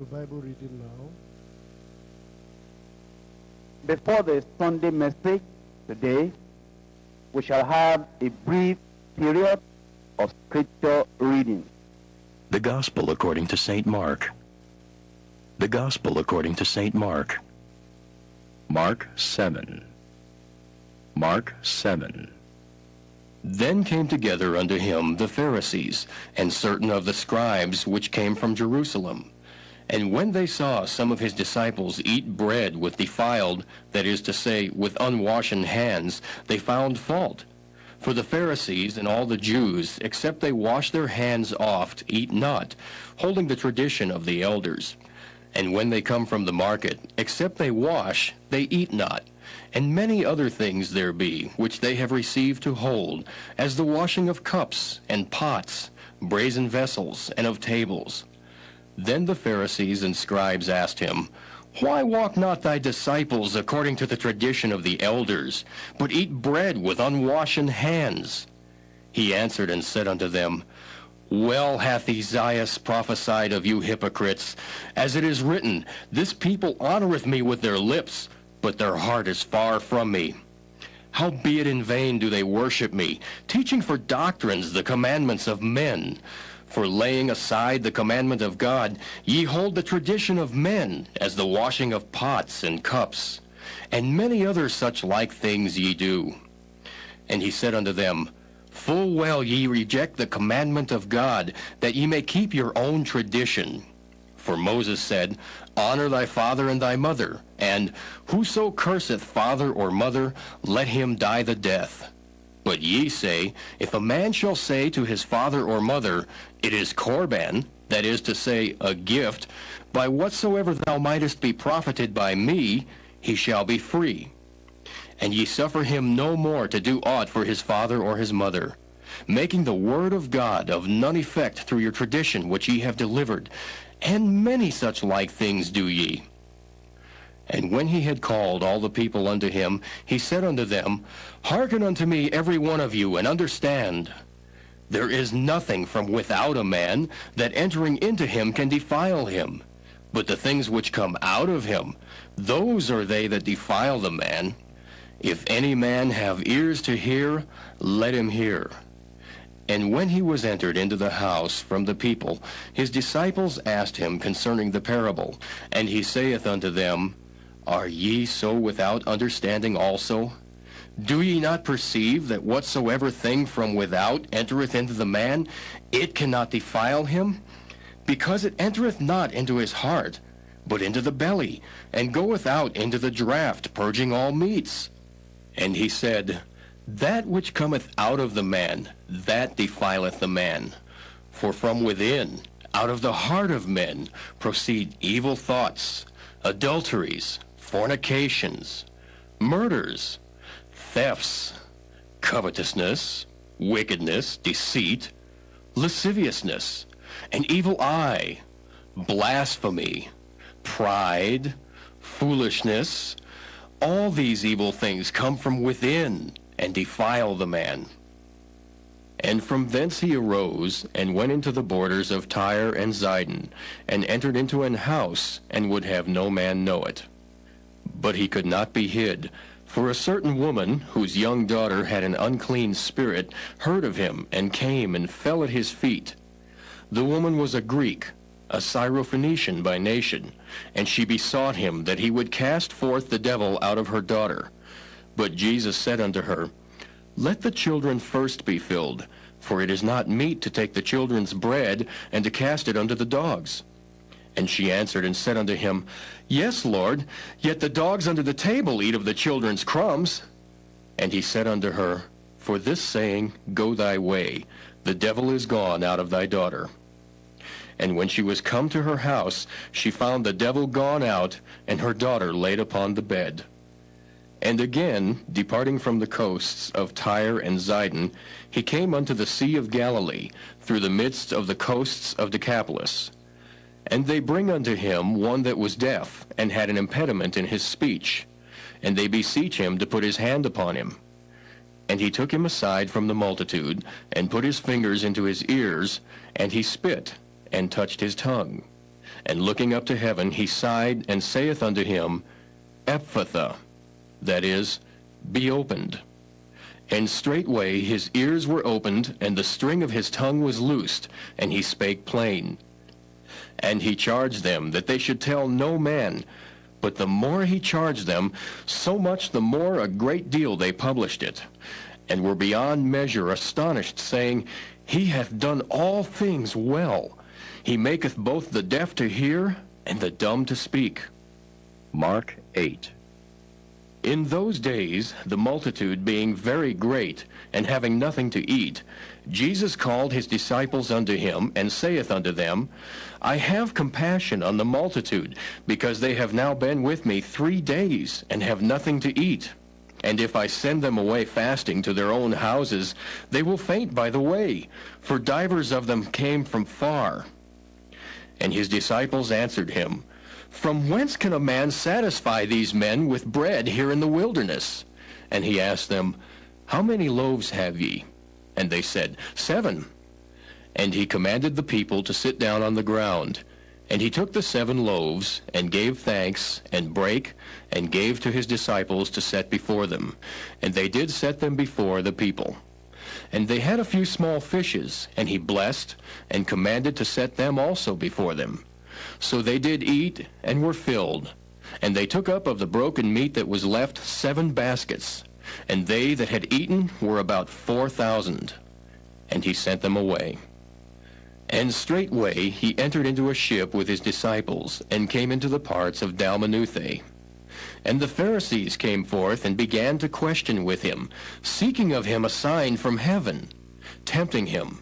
The Bible reading now. Before the Sunday message today, we shall have a brief period of scripture reading. The Gospel according to St. Mark. The Gospel according to St. Mark. Mark 7. Mark 7. Then came together unto him the Pharisees, and certain of the scribes which came from Jerusalem. And when they saw some of his disciples eat bread with defiled, that is to say, with unwashen hands, they found fault. For the Pharisees and all the Jews, except they wash their hands oft, eat not, holding the tradition of the elders. And when they come from the market, except they wash, they eat not. And many other things there be, which they have received to hold, as the washing of cups, and pots, brazen vessels, and of tables. Then the Pharisees and scribes asked him, Why walk not thy disciples according to the tradition of the elders, but eat bread with unwashen hands? He answered and said unto them, Well hath Esaias prophesied of you hypocrites, as it is written, This people honoreth me with their lips, but their heart is far from me. Howbeit in vain do they worship me, teaching for doctrines the commandments of men. For laying aside the commandment of God, ye hold the tradition of men, as the washing of pots and cups. And many other such like things ye do. And he said unto them, Full well ye reject the commandment of God, that ye may keep your own tradition. For Moses said, Honor thy father and thy mother, and whoso curseth father or mother, let him die the death. But ye say, If a man shall say to his father or mother, It is Corban, that is to say, a gift, by whatsoever thou mightest be profited by me, he shall be free. And ye suffer him no more to do aught for his father or his mother, making the word of God of none effect through your tradition which ye have delivered, and many such like things do ye. And when he had called all the people unto him, he said unto them, Hearken unto me every one of you, and understand. There is nothing from without a man that entering into him can defile him. But the things which come out of him, those are they that defile the man. If any man have ears to hear, let him hear. And when he was entered into the house from the people, his disciples asked him concerning the parable. And he saith unto them, Are ye so without understanding also? Do ye not perceive that whatsoever thing from without entereth into the man, it cannot defile him? Because it entereth not into his heart, but into the belly, and goeth out into the draught, purging all meats. And he said, That which cometh out of the man, that defileth the man. For from within, out of the heart of men, proceed evil thoughts, adulteries, fornications, murders, thefts, covetousness, wickedness, deceit, lasciviousness, an evil eye, blasphemy, pride, foolishness. All these evil things come from within and defile the man. And from thence he arose, and went into the borders of Tyre and Zidon, and entered into an house, and would have no man know it. But he could not be hid, for a certain woman, whose young daughter had an unclean spirit, heard of him, and came and fell at his feet. The woman was a Greek, a Syrophoenician by nation, and she besought him that he would cast forth the devil out of her daughter. But Jesus said unto her, Let the children first be filled, for it is not meet to take the children's bread and to cast it unto the dogs. And she answered and said unto him, Yes, Lord, yet the dogs under the table eat of the children's crumbs. And he said unto her, For this saying, Go thy way, the devil is gone out of thy daughter. And when she was come to her house, she found the devil gone out, and her daughter laid upon the bed. And again, departing from the coasts of Tyre and Zidon, he came unto the sea of Galilee, through the midst of the coasts of Decapolis. And they bring unto him one that was deaf, and had an impediment in his speech. And they beseech him to put his hand upon him. And he took him aside from the multitude, and put his fingers into his ears, and he spit, and touched his tongue. And looking up to heaven, he sighed and saith unto him, Ephphatha, that is, be opened. And straightway his ears were opened, and the string of his tongue was loosed, and he spake plain. And he charged them that they should tell no man. But the more he charged them, so much the more a great deal they published it, and were beyond measure astonished, saying, He hath done all things well. He maketh both the deaf to hear, and the dumb to speak. Mark 8. In those days, the multitude being very great, and having nothing to eat, Jesus called his disciples unto him, and saith unto them, I have compassion on the multitude, because they have now been with me three days, and have nothing to eat. And if I send them away fasting to their own houses, they will faint by the way, for divers of them came from far. And his disciples answered him, From whence can a man satisfy these men with bread here in the wilderness? And he asked them, How many loaves have ye? And they said, Seven. And he commanded the people to sit down on the ground. And he took the seven loaves, and gave thanks, and brake, and gave to his disciples to set before them. And they did set them before the people. And they had a few small fishes, and he blessed, and commanded to set them also before them. So they did eat, and were filled. And they took up of the broken meat that was left seven baskets. And they that had eaten were about four thousand. And he sent them away. And straightway he entered into a ship with his disciples, and came into the parts of Dalmanutha. And the Pharisees came forth and began to question with him, seeking of him a sign from heaven, tempting him.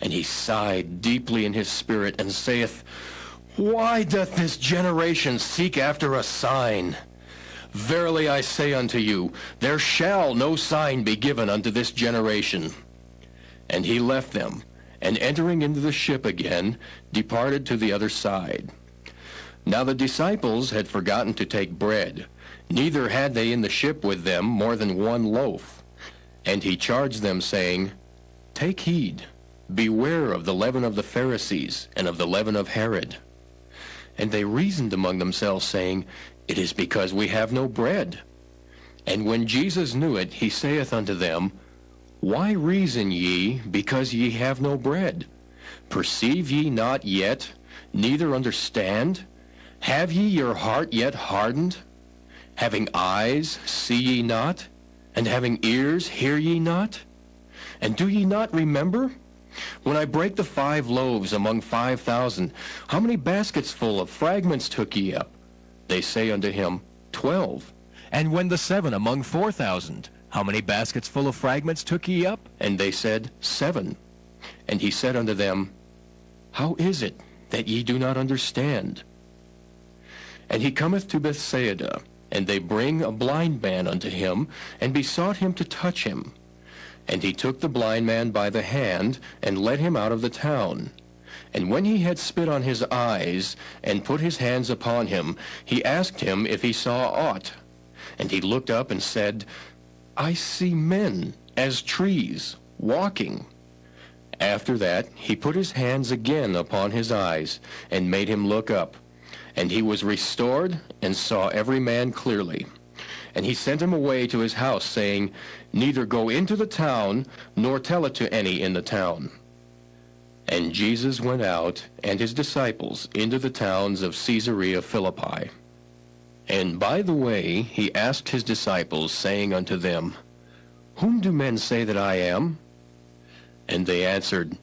And he sighed deeply in his spirit, and saith, Why doth this generation seek after a sign? Verily I say unto you, there shall no sign be given unto this generation. And he left them, and entering into the ship again, departed to the other side. Now the disciples had forgotten to take bread, neither had they in the ship with them more than one loaf. And he charged them, saying, Take heed, beware of the leaven of the Pharisees, and of the leaven of Herod. And they reasoned among themselves, saying, It is because we have no bread. And when Jesus knew it, he saith unto them, Why reason ye, because ye have no bread? Perceive ye not yet, neither understand? Have ye your heart yet hardened? Having eyes, see ye not? And having ears, hear ye not? And do ye not remember? When I brake the five loaves among five thousand, how many baskets full of fragments took ye up? They say unto him, Twelve. And when the seven among four thousand, how many baskets full of fragments took ye up? And they said, Seven. And he said unto them, How is it that ye do not understand? And he cometh to Bethsaida, and they bring a blind man unto him, and besought him to touch him. And he took the blind man by the hand, and led him out of the town. And when he had spit on his eyes, and put his hands upon him, he asked him if he saw aught. And he looked up and said, I see men, as trees, walking. After that he put his hands again upon his eyes, and made him look up. And he was restored, and saw every man clearly. And he sent him away to his house, saying, Neither go into the town, nor tell it to any in the town. And Jesus went out, and his disciples, into the towns of Caesarea Philippi. And by the way he asked his disciples, saying unto them, Whom do men say that I am? And they answered,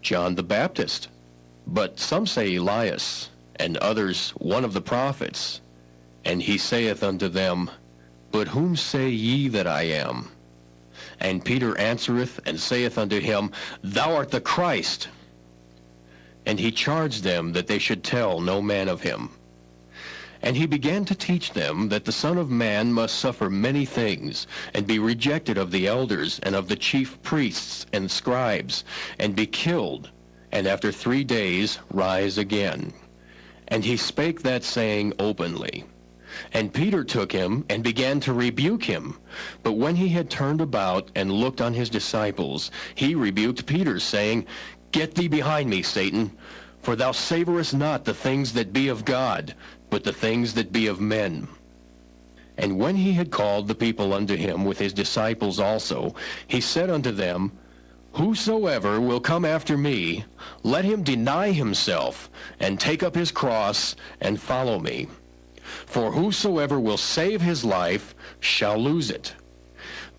John the Baptist. But some say Elias, and others one of the prophets. And he saith unto them, But whom say ye that I am? And Peter answereth and saith unto him, Thou art the Christ. And he charged them that they should tell no man of him. And he began to teach them that the Son of Man must suffer many things, and be rejected of the elders, and of the chief priests and scribes, and be killed, and after three days rise again. And he spake that saying openly. And Peter took him and began to rebuke him. But when he had turned about and looked on his disciples, he rebuked Peter, saying, Get thee behind me, Satan, For thou savorest not the things that be of God, but the things that be of men. And when he had called the people unto him with his disciples also, he said unto them, Whosoever will come after me, let him deny himself, and take up his cross, and follow me. For whosoever will save his life shall lose it.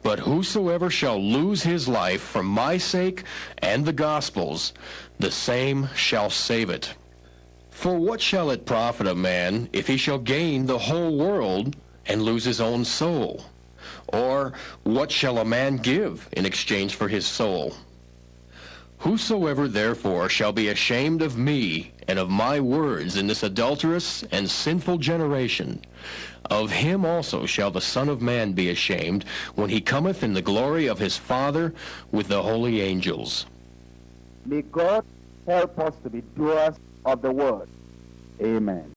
But whosoever shall lose his life for my sake and the gospel's, the same shall save it. For what shall it profit a man if he shall gain the whole world and lose his own soul? Or what shall a man give in exchange for his soul? Whosoever therefore shall be ashamed of me and of my words in this adulterous and sinful generation, of him also shall the Son of Man be ashamed when he cometh in the glory of his Father with the holy angels. May God help us to be doers of the word. Amen.